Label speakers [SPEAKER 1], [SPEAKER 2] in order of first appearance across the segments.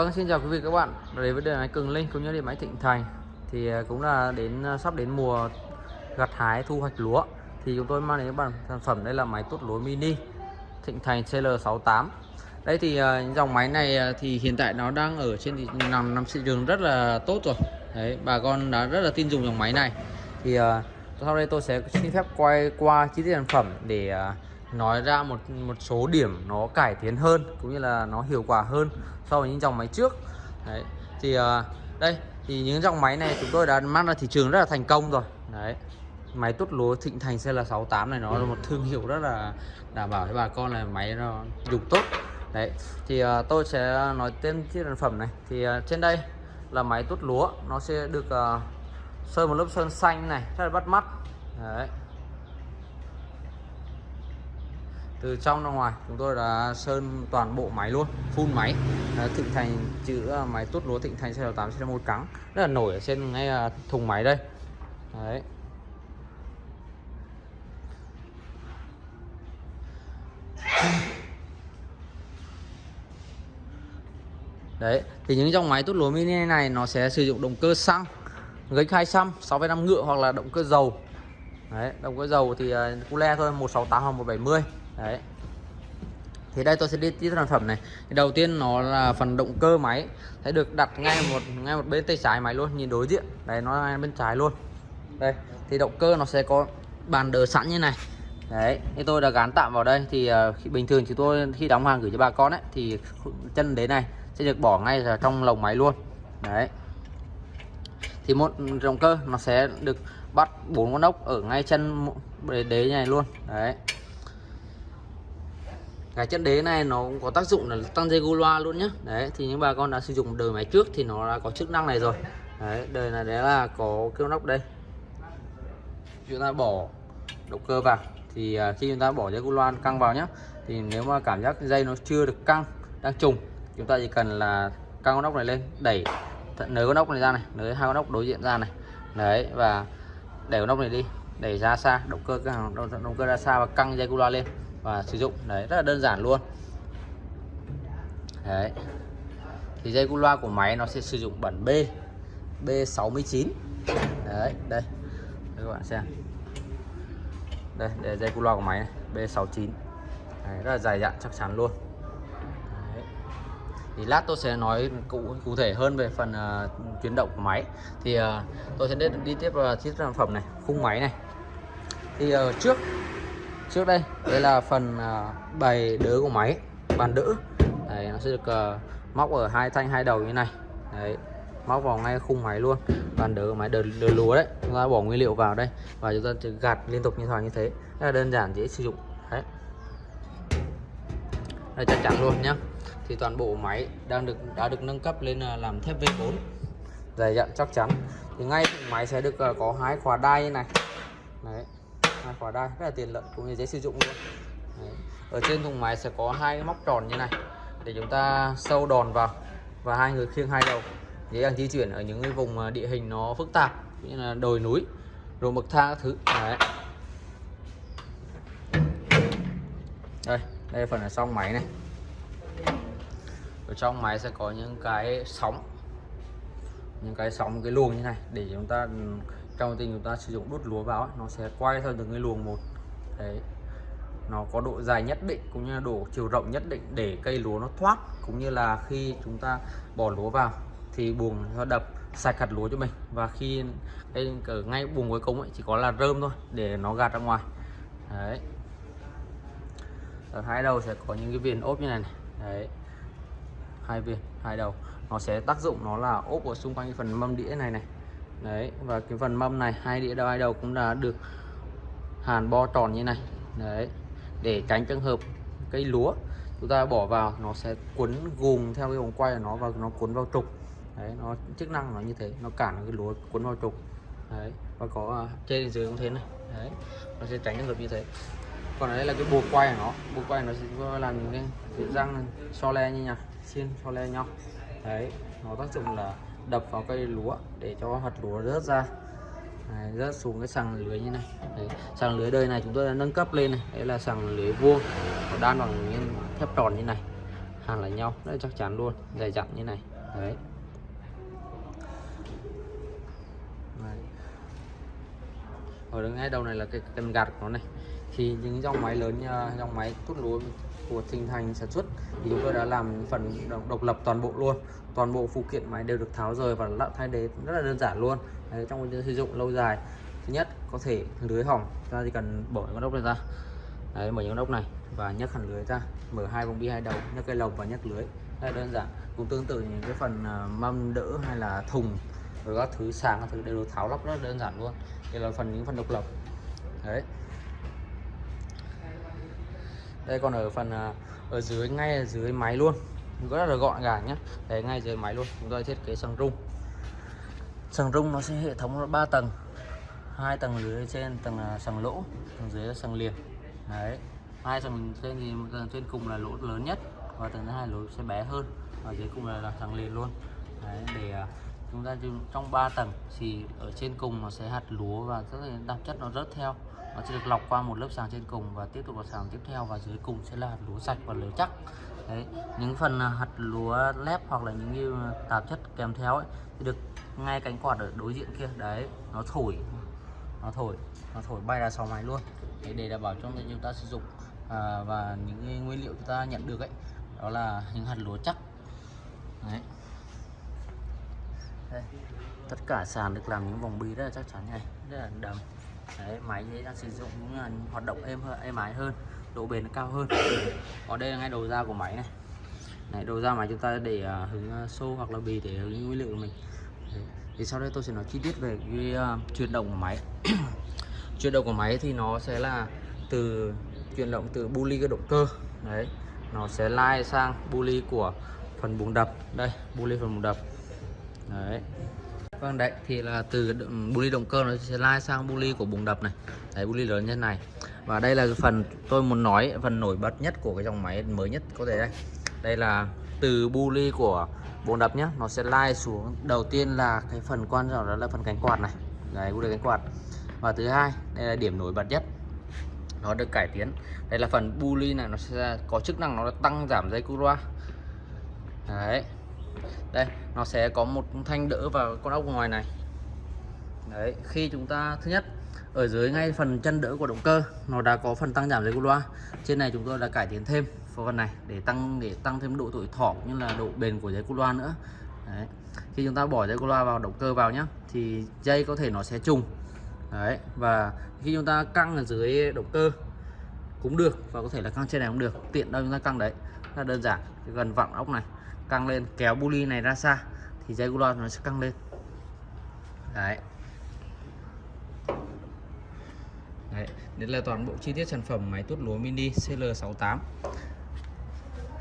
[SPEAKER 1] Vâng, xin chào quý vị các bạn. Đến với điện máy Cường Linh cũng như điện máy Thịnh Thành thì à, cũng là đến à, sắp đến mùa gặt hái thu hoạch lúa. Thì chúng tôi mang đến các bạn sản phẩm đây là máy tuốt lúa mini Thịnh Thành CL68. Đây thì à, dòng máy này thì hiện tại nó đang ở trên thị nằm nằm thị trường rất là tốt rồi. Đấy, bà con đã rất là tin dùng dòng máy này. Thì sau đây tôi sẽ xin phép quay qua chi tiết sản phẩm để nói ra một một số điểm nó cải tiến hơn cũng như là nó hiệu quả hơn so với những dòng máy trước. Đấy thì uh, đây thì những dòng máy này chúng tôi đã mang ra thị trường rất là thành công rồi. Đấy máy tốt lúa Thịnh Thành CL68 này nó là một thương hiệu rất là đảm bảo với bà con là máy nó dùng tốt. Đấy thì uh, tôi sẽ nói tên chiếc sản phẩm này. Thì uh, trên đây là máy tốt lúa nó sẽ được uh, sơn một lớp sơn xanh này rất là bắt mắt. Đấy. Từ trong ra ngoài chúng tôi đã sơn toàn bộ máy luôn phun máy. À, thịnh thành chữ ờ, máy tốt lúa thịnh thành cl 8 một trắng rất là nổi ở trên ngay ờ, thùng máy đây. Đấy. Đấy, thì những dòng máy tốt lúa mini này nó sẽ sử dụng động cơ xăng gánh 200, 6,5 ngựa hoặc là động cơ dầu. Đấy, động cơ dầu thì uh, cule thôi, 168 hoặc 170 đấy. Thì đây tôi sẽ đi tiếp sản phẩm này. Thì đầu tiên nó là phần động cơ máy. Sẽ được đặt ngay một ngay một bên tay trái máy luôn nhìn đối diện. Đấy nó ngay bên trái luôn. Đây thì động cơ nó sẽ có bàn đờ sẵn như này. Đấy thì tôi đã gắn tạm vào đây. Thì uh, khi, bình thường chúng tôi khi đóng hàng gửi cho bà con ấy thì chân đế này sẽ được bỏ ngay vào trong lồng máy luôn. Đấy. Thì một động cơ nó sẽ được bắt bốn con ốc ở ngay chân đế này luôn. Đấy cái chân đế này nó cũng có tác dụng là tăng dây gu loa luôn nhé đấy thì những bà con đã sử dụng đời máy trước thì nó đã có chức năng này rồi. Đấy đời này đấy là có kêu nóc đây. Chúng ta bỏ động cơ vào. Thì à, khi chúng ta bỏ dây gu loa căng vào nhé thì nếu mà cảm giác dây nó chưa được căng đang trùng chúng ta chỉ cần là căng con ốc này lên đẩy nới con ốc này ra này nới hai con ốc đối diện ra này. Đấy và đẩy con ốc này đi đẩy ra xa động cơ động, động cơ ra xa và căng dây gu loa lên và sử dụng. Đấy rất là đơn giản luôn. Đấy. Thì dây cu loa của máy nó sẽ sử dụng bản B B69 đấy đây. Đây các bạn xem. Đây để dây cu loa của máy này B69 đấy, rất là dài dặn chắc chắn luôn. Đấy. thì lát tôi sẽ nói cụ cụ thể hơn về phần uh, chuyển động của máy. Thì uh, tôi sẽ đi, đi tiếp ờ, vào uh, chiếc sản phẩm này khung máy này. Thì uh, trước trước đây. Đây là phần à, bày đỡ của máy bàn đỡ đấy, nó sẽ được uh, móc ở hai thanh hai đầu như này. Đấy móc vào ngay khung máy luôn. Bàn đỡ của máy đỡ, đờ lúa đấy. Chúng ta bỏ nguyên liệu vào đây và chúng ta chỉ gạt liên tục như thoảng như thế. Rất là đơn giản dễ sử dụng. Đấy. Đây chắc chắn luôn nhá. Thì toàn bộ máy đang được đã được nâng cấp lên à, làm thép V4 dày dặn chắc chắn. Thì ngay máy sẽ được à, có hai khóa đai như này. Đấy hai khóa đai, rất là tiện lợi, cũng như dễ sử dụng luôn Đấy. ở trên thùng máy sẽ có hai cái móc tròn như này, để chúng ta sâu đòn vào và hai người khiêng hai đầu dễ dàng di chuyển ở những cái vùng à, địa hình nó phức tạp như là đồi núi, rồi bậc thang các thứ Đấy. đây đây là phần ở trong máy này ở trong máy sẽ có những cái sóng, những cái sóng, cái luồng như này, để chúng ta trong tình chúng ta sử dụng đốt lúa vào ấy, nó sẽ quay theo từng cái luồng một. Đấy. Nó có độ dài nhất định cũng như là độ chiều rộng nhất định để cây lúa nó thoát cũng như là khi chúng ta bỏ lúa vào thì buồng nó đập sạch hạt lúa cho mình. Và khi cái ở ngay buồng cuối cùng ấy chỉ có là rơm thôi để nó gạt ra ngoài. Đấy. Ở hai đầu sẽ có những cái viền ốp như này, này. đấy. Hai viên hai đầu. Nó sẽ tác dụng nó là ốp ở xung quanh cái phần mâm đĩa này này đấy và cái phần mâm này hai đĩa đầu hai đầu cũng đã được hàn bo tròn như này. Đấy để tránh trường hợp cây lúa chúng ta bỏ vào nó sẽ cuốn gùm theo cái vòng quay của nó và nó cuốn vào trục. Đấy nó chức năng nó như thế nó cản cái lúa cuốn vào trục. Đấy và có uh, trên dưới cũng thế này. Đấy nó sẽ tránh trường hợp như thế. Còn đây là cái buộc quay của nó buộc quay nó sẽ làm những cái răng so le như nhau xiên so le nhau. Đấy nó tác dụng là đập vào cây lúa để cho hạt lúa rớt ra. Đấy, rớt xuống cái sàng lưới như này. Đấy, sàng lưới đời này chúng tôi đã nâng cấp lên này. Đấy là sàng lưới vuông đan bằng nguyên thép tròn như này. Hàn lại nhau rất chắc chắn luôn dày dặn như này. Đấy. Ở đứng ngay đầu này là cái cần gạt của nó này thì những dòng máy lớn như dòng máy tút lúa của Thịnh Thành sản xuất thì chúng tôi đã làm phần độc lập toàn bộ luôn. Toàn bộ phụ kiện máy đều được tháo rời và lắp thay thế rất là đơn giản luôn. Đấy, trong sử dụng lâu dài. Thứ nhất có thể lưới hỏng. Ta chỉ cần bỏ con ốc này ra. Đấy, mở những con ốc này và nhấc hẳn lưới ra. Mở hai vòng bi hai đầu nhấc cây lồng và nhấc lưới. Đây đơn giản. Cũng tương tự những cái phần à, mâm đỡ hay là thùng rồi các thứ sáng các thứ đều được tháo lắp rất đơn giản luôn. Đây là phần những phần độc lập. Đấy đây còn ở phần à, ở dưới ngay ở dưới máy luôn. Rất là gọn gàng nhé đấy ngay dưới máy luôn. Chúng tôi thiết kế sừng rung. Sừng rung nó sẽ hệ thống 3 tầng. Hai tầng dưới trên tầng là lỗ tầng dưới là sàng liền. Đấy. Hai tầng trên thì tầng trên cùng là lỗ lớn nhất và tầng thứ hai lỗ sẽ bé hơn. Và dưới cùng là, là liền luôn. Đấy, để à, chúng ta trong 3 tầng thì ở trên cùng nó sẽ hạt lúa và rất là chất nó rớt theo. Nó sẽ được lọc qua một lớp sàng trên cùng và tiếp tục vào sàng tiếp theo và dưới cùng sẽ là hạt lúa sạch và lúa chắc. Đấy những phần à, hạt lúa lép hoặc là những như à, tạp chất kèm theo ấy thì được ngay cánh quạt ở đối diện kia. Đấy nó thổi nó thổi nó thổi bay ra sau máy luôn. Đấy, để đảm bảo cho chúng ta sử dụng à, và những nguyên liệu chúng ta nhận được ấy đó là những hạt lúa chắc. Đấy đây. tất cả sàn được làm những vòng bi rất là chắc chắn này. Rất là đầm. Đấy máy dễ đang sử dụng cũng là hoạt động êm hơn êm ái hơn độ bền cao hơn. Còn đây là ngay đầu ra của máy này. Này đầu ra máy chúng ta để à, uh, hứng uh, à, xô hoặc là bì để hướng nguyên liệu của mình. Đấy. thì sau đây tôi sẽ nói chi tiết về cái uh, chuyển động của máy. Chuyển động của máy thì nó sẽ là từ chuyển động từ bu ly cái động cơ. Đấy. Nó sẽ lai sang bu ly của phần bùng đập. Đây bu ly phần bùng đập đấy. Vâng đấy, thì là từ bu ly động cơ nó sẽ lai sang bu ly của bùng đập này. Đấy, bu ly lớn như này. Và đây là phần tôi muốn nói, phần nổi bật nhất của cái dòng máy mới nhất có thể đây. Đây là từ bu ly của bồn đập nhé nó sẽ lai xuống. Đầu tiên là cái phần quan trọng đó là phần cánh quạt này. Đấy, bu ly cánh quạt. Và thứ hai, đây là điểm nổi bật nhất. Nó được cải tiến. Đây là phần bu ly này, nó sẽ có chức năng nó tăng giảm dây cu loa. Đấy đây, nó sẽ có một thanh đỡ vào con ốc ngoài này. Đấy, khi chúng ta, thứ nhất, ở dưới ngay phần chân đỡ của động cơ, nó đã có phần tăng giảm dây cu loa trên này chúng tôi đã cải tiến thêm phần này để tăng để tăng thêm độ tuổi thọ như là độ bền của dây cu loa nữa. Đấy. khi chúng ta bỏ dây cu loa vào, động cơ vào nhá, thì dây có thể nó sẽ trùng. Đấy, và khi chúng ta căng ở dưới động cơ cũng được, và có thể là căng trên này cũng được, tiện đâu chúng ta căng đấy. Rất là đơn giản chỉ cần vặn ốc này căng lên kéo bu này ra xa thì dây gulo nó sẽ căng lên. Đấy. Đấy, đây là toàn bộ chi tiết sản phẩm máy tuốt lúa mini CL68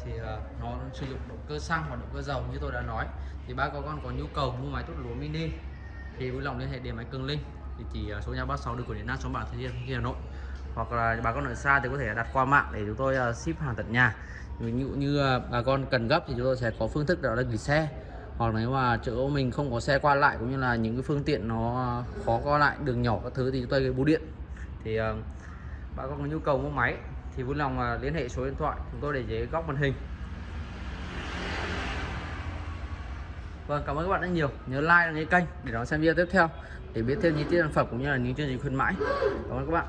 [SPEAKER 1] thì uh, nó sử dụng động cơ xăng và động cơ dầu như tôi đã nói. Thì ba con có nhu cầu mua máy tuốt lúa mini thì vui lòng liên hệ điện máy Cường Linh. Thì chỉ số nhà 36 đường của Điện Nam số bản Thừa Thiên Hà Nội. Hoặc là bà con ở xa thì có thể đặt qua mạng để chúng tôi uh, ship hàng tận nhà ví dụ như bà con cần gấp thì chúng tôi sẽ có phương thức đó là gửi xe hoặc nếu mà chỗ mình không có xe qua lại cũng như là những cái phương tiện nó khó qua lại đường nhỏ các thứ thì chúng tôi bưu điện thì uh, bà con có nhu cầu mua máy thì vui lòng uh, liên hệ số điện thoại chúng tôi để dưới góc màn hình Vâng, cảm ơn các bạn rất nhiều. Nhớ like đăng ký kênh để đón xem video tiếp theo để biết thêm những tiết sản phẩm cũng như là những chương trình khuyến mãi. Cảm ơn các bạn.